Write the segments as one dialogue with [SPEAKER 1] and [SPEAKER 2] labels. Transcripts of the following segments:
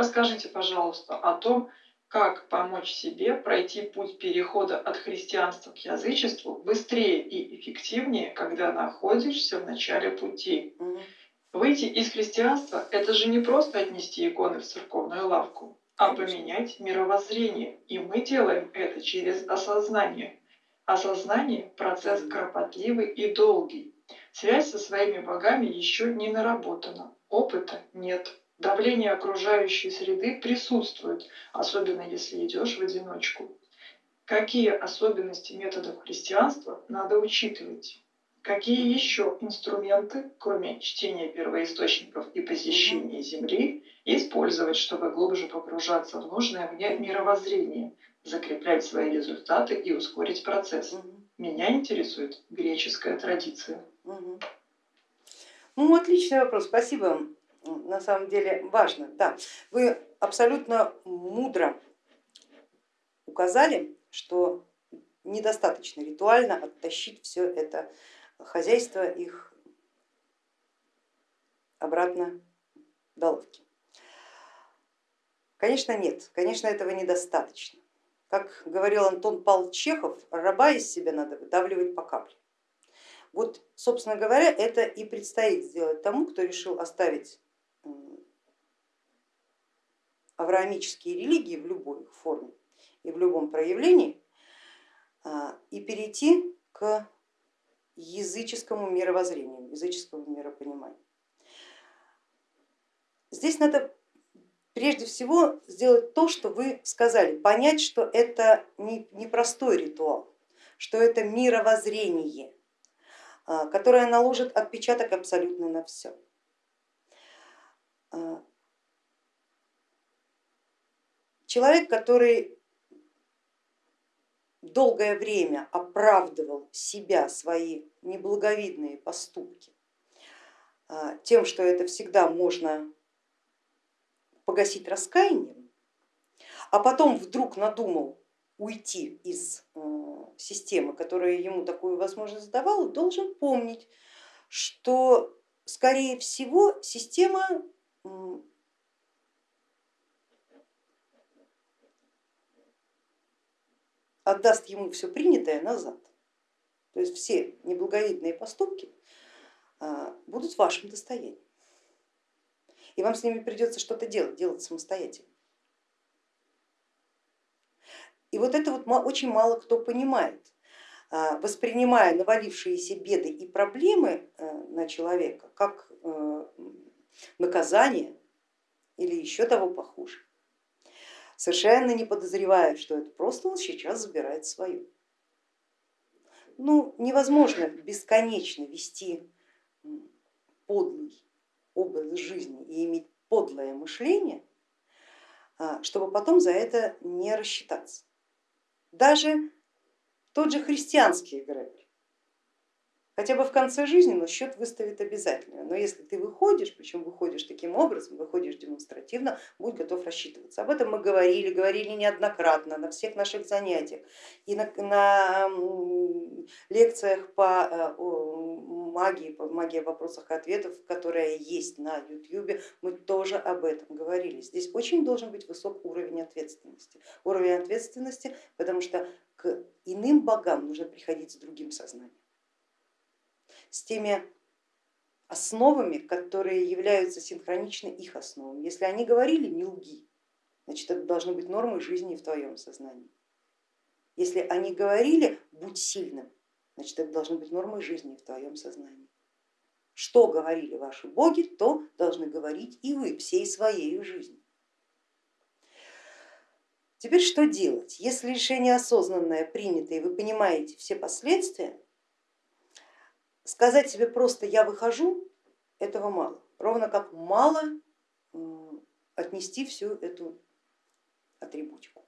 [SPEAKER 1] расскажите, пожалуйста, о том, как помочь себе пройти путь перехода от христианства к язычеству быстрее и эффективнее, когда находишься в начале пути. Выйти из христианства – это же не просто отнести иконы в церковную лавку, а поменять мировоззрение. И мы делаем это через осознание. Осознание – процесс кропотливый и долгий. Связь со своими богами еще не наработана, опыта нет. Давление окружающей среды присутствует, особенно если идешь в одиночку. Какие особенности методов христианства надо учитывать? Какие еще инструменты, кроме чтения первоисточников и посещения Земли, использовать, чтобы глубже погружаться в нужное мне мировоззрение, закреплять свои результаты и ускорить процесс? Меня интересует греческая традиция.
[SPEAKER 2] Ну, отличный вопрос, спасибо на самом деле важно. Да, вы абсолютно мудро указали, что недостаточно ритуально оттащить все это хозяйство их обратно до лавки. Конечно нет, конечно этого недостаточно. Как говорил Антон Павлович Чехов, раба из себя надо выдавливать по капле. Вот, собственно говоря, это и предстоит сделать тому, кто решил оставить авраамические религии в любой форме и в любом проявлении а, и перейти к языческому мировоззрению, языческому миропониманию. Здесь надо прежде всего сделать то, что вы сказали, понять, что это не, простой ритуал, что это мировоззрение, а, которое наложит отпечаток абсолютно на все. А, человек, который долгое время оправдывал себя, свои неблаговидные поступки а, тем, что это всегда можно погасить раскаянием, а потом вдруг надумал уйти из э, системы, которая ему такую возможность давала, должен помнить, что скорее всего система отдаст ему все принятое назад. То есть все неблаговидные поступки а, будут вашим достоянием. И вам с ними придется что-то делать, делать самостоятельно. И вот это вот очень мало кто понимает, а, воспринимая навалившиеся беды и проблемы э, на человека как э, наказание или еще того похуже совершенно не подозревая, что это просто он сейчас забирает свое. Ну, невозможно бесконечно вести подлый образ жизни и иметь подлое мышление, а, чтобы потом за это не рассчитаться. Даже тот же христианский эгрегор хотя бы в конце жизни, но счет выставит обязательно. Но если ты выходишь, причем выходишь таким образом, выходишь демонстративно, будь готов рассчитываться. Об этом мы говорили, говорили неоднократно на всех наших занятиях и на, на лекциях по э, магии, по магии вопросах и ответов, которая есть на YouTube, мы тоже об этом говорили. Здесь очень должен быть высок уровень ответственности. Уровень ответственности, потому что к иным богам нужно приходить с другим сознанием с теми основами, которые являются синхроничны их основам. Если они говорили не лги, значит это должно быть нормой жизни в твоем сознании. Если они говорили будь сильным, значит это должно быть нормой жизни в твоем сознании. Что говорили ваши боги, то должны говорить и вы всей своей жизнью. Теперь что делать? Если решение осознанное принято и вы понимаете все последствия, Сказать себе просто я выхожу, этого мало, ровно как мало отнести всю эту атрибутику.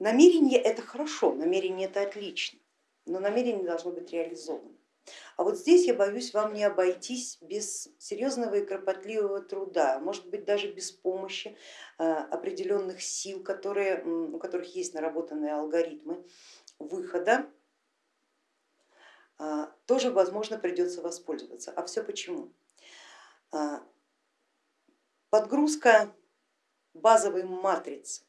[SPEAKER 2] Намерение это хорошо, намерение это отлично, но намерение должно быть реализовано. А вот здесь я боюсь вам не обойтись без серьезного и кропотливого труда, может быть даже без помощи а, определенных сил, которые, у которых есть наработанные алгоритмы выхода, а, тоже возможно придется воспользоваться. А все почему? а, подгрузка базовой матрицы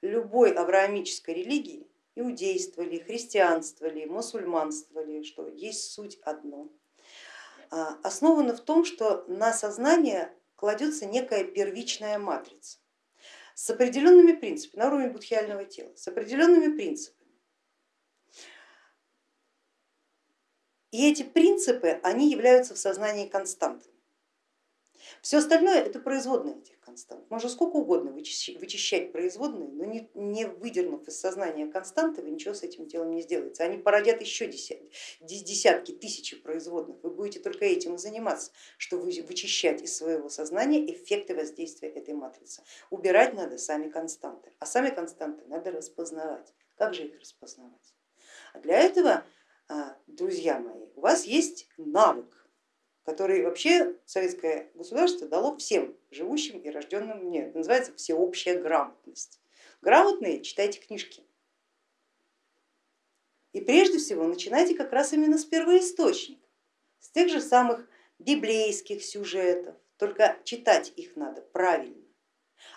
[SPEAKER 2] любой авраамической религии, иудейство ли, христианство ли, мусульманство ли, что есть суть одно, а, основана в том, что на сознание кладется некая первичная матрица с определенными принципами, на уровне будхиального тела, с определенными принципами. И эти принципы, они являются в сознании константами. Все остальное это производные этих констант. Можно сколько угодно вычищать производные, но не, выдернув из сознания константы, вы ничего с этим делом не сделаете. Они породят еще десятки, десятки, тысячи производных. Вы будете только этим и заниматься, что вы вычищать из своего сознания эффекты воздействия этой матрицы. Убирать надо сами константы, а сами константы надо распознавать. Как же их распознавать? А для этого, а, друзья мои, у вас есть навык который вообще советское государство дало всем живущим и рожденным в Это называется всеобщая грамотность. Грамотные читайте книжки. И прежде всего начинайте как раз именно с первоисточника, с тех же самых библейских сюжетов, только читать их надо правильно.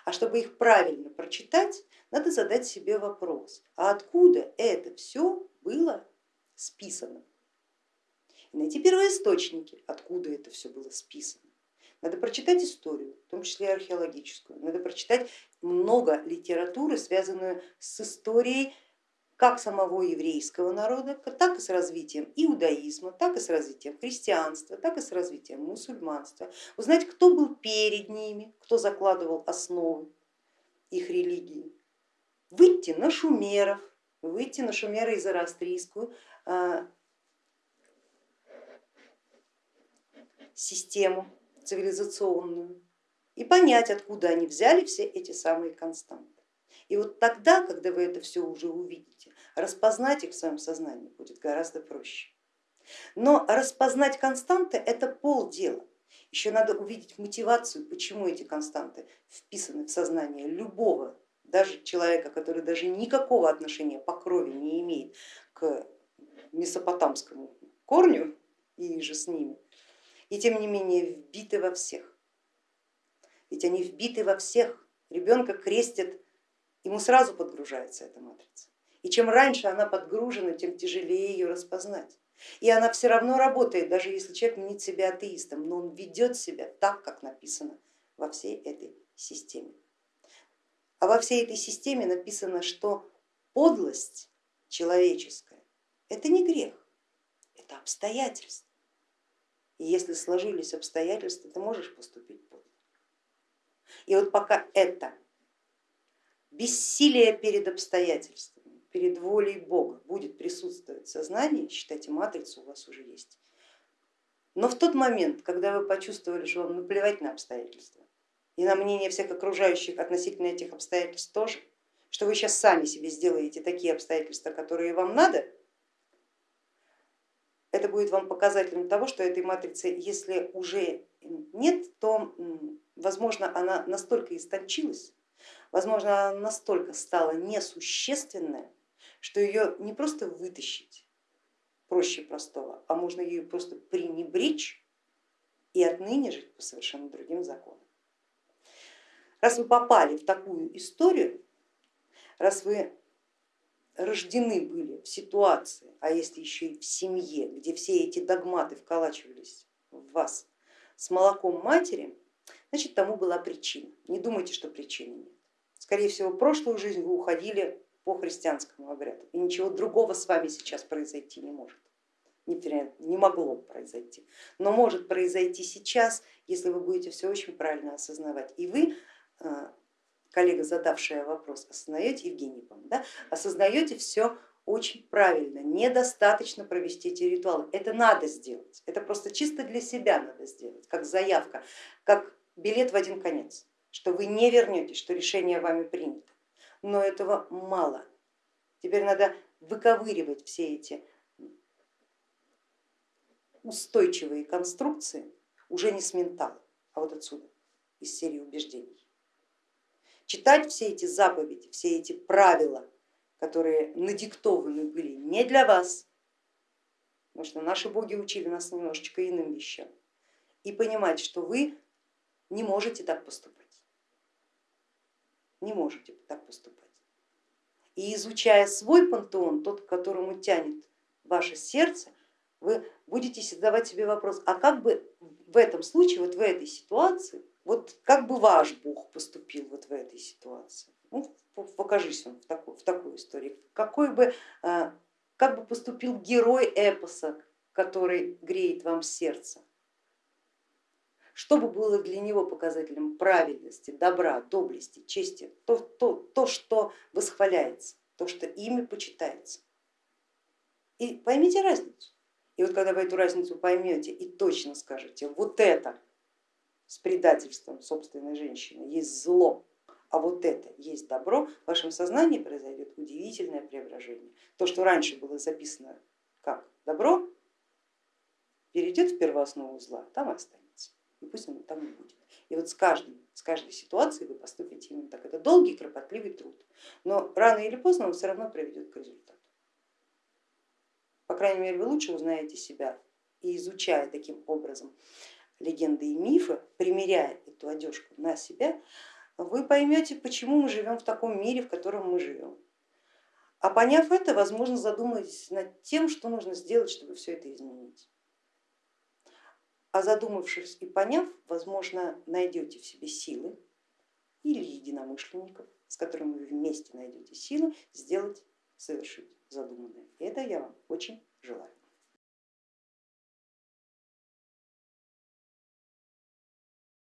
[SPEAKER 2] А чтобы их правильно прочитать, надо задать себе вопрос, а откуда это все было списано? Найти первоисточники, откуда это все было списано. Надо прочитать историю, в том числе и археологическую. Надо прочитать много литературы, связанную с историей как самого еврейского народа, так и с развитием иудаизма, так и с развитием христианства, так и с развитием мусульманства. Узнать, кто был перед ними, кто закладывал основы их религии. Выйти на шумеров, выйти на шумеры и зороастрийскую а, систему цивилизационную и понять, откуда они взяли все эти самые константы. И вот тогда, когда вы это все уже увидите, распознать их в своем сознании будет гораздо проще. Но распознать константы это полдела. Еще надо увидеть мотивацию, почему эти константы вписаны в сознание любого, даже человека, который даже никакого отношения по крови не имеет к месопотамскому корню и же с ними, и тем не менее вбиты во всех. Ведь они вбиты во всех. Ребенка крестят, ему сразу подгружается эта матрица. И чем раньше она подгружена, тем тяжелее ее распознать. И она все равно работает, даже если человек мнит себя атеистом, но он ведет себя так, как написано во всей этой системе. А во всей этой системе написано, что подлость человеческая это не грех, это обстоятельство. И если сложились обстоятельства, ты можешь поступить подло. И вот пока это бессилие перед обстоятельствами, перед волей Бога будет присутствовать в сознании, считайте, матрица у вас уже есть. Но в тот момент, когда вы почувствовали, что вам наплевать на обстоятельства и на мнение всех окружающих относительно этих обстоятельств тоже, что вы сейчас сами себе сделаете такие обстоятельства, которые вам надо, это будет вам показателем того, что этой матрицы, если уже нет, то возможно она настолько истончилась, возможно она настолько стала несущественная, что ее не просто вытащить проще простого, а можно ее просто пренебречь и отныне жить по совершенно другим законам. Раз вы попали в такую историю, раз вы рождены были в ситуации, а если еще и в семье, где все эти догматы вколачивались в вас с молоком матери, значит тому была причина. Не думайте, что причины нет. Скорее всего, в прошлую жизнь вы уходили по христианскому обряду, и ничего другого с вами сейчас произойти не может. Не могло произойти, но может произойти сейчас, если вы будете все очень правильно осознавать. И вы а, коллега, задавшая вопрос, осознаете, Евгений, да? осознаете все очень правильно, недостаточно провести эти ритуалы, это надо сделать, это просто чисто для себя надо сделать, как заявка, как билет в один конец, что вы не вернетесь, что решение вами принято. Но этого мало. Теперь надо выковыривать все эти устойчивые конструкции уже не с ментала, а вот отсюда, из серии убеждений читать все эти заповеди, все эти правила, которые надиктованы были не для вас, потому что наши боги учили нас немножечко иным вещам, и понимать, что вы не можете так поступать. Не можете так поступать. И изучая свой пантеон, тот, к которому тянет ваше сердце, вы будете задавать себе вопрос, а как бы в этом случае, вот в этой ситуации, вот как бы ваш Бог поступил вот в этой ситуации? Ну, покажись он в такой, в такой истории. Какой бы, а, как бы поступил герой эпоса, который греет вам сердце? Что бы было для него показателем праведности, добра, доблести, чести, то, то, то что восхваляется, то, что ими почитается. И поймите разницу. И вот когда вы эту разницу поймете и точно скажете, вот это с предательством собственной женщины есть зло, а вот это есть добро, в вашем сознании произойдет удивительное преображение. То, что раньше было записано как добро, перейдет в первооснову зла, там и останется. И пусть оно там и будет. И вот с, каждым, с каждой ситуацией вы поступите именно так. Это долгий, кропотливый труд, но рано или поздно он все равно приведет к результату. По крайней мере, вы лучше узнаете себя и изучая таким образом легенды и мифы, примеряя эту одежку на себя, вы поймете, почему мы живем в таком мире, в котором мы живем. А поняв это, возможно, задумаетесь над тем, что нужно сделать, чтобы все это изменить. А задумавшись и поняв, возможно, найдете в себе силы или единомышленников, с которыми вы вместе найдете силы сделать, совершить задуманное. И это я вам очень желаю.